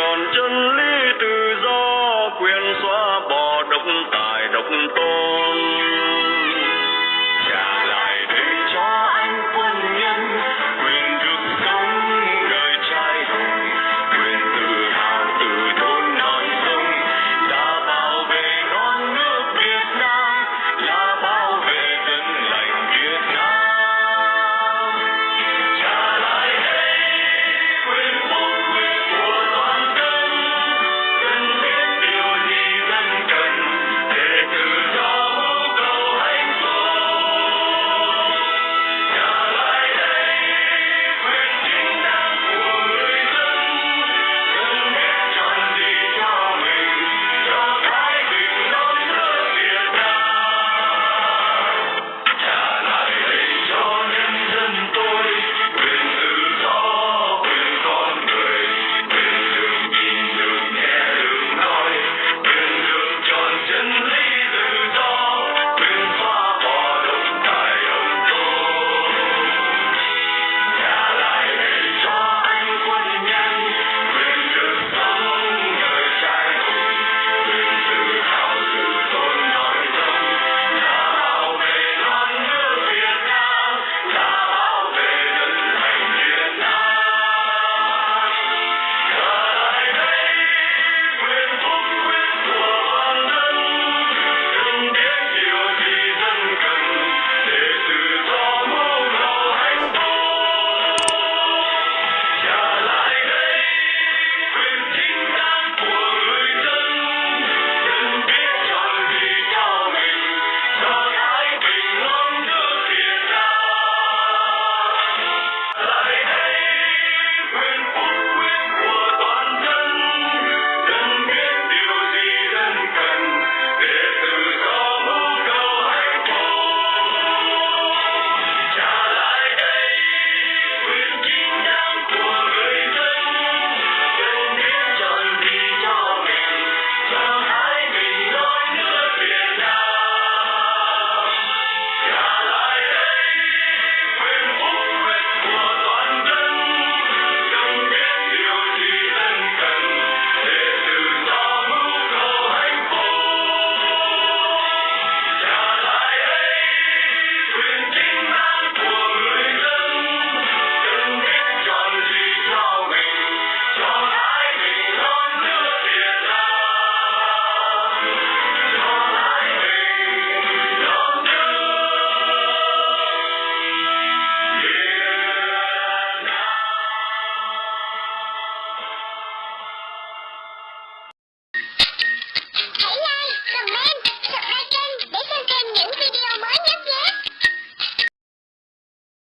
tròn chân lý tự do quyền xóa bỏ độc tài độc tôn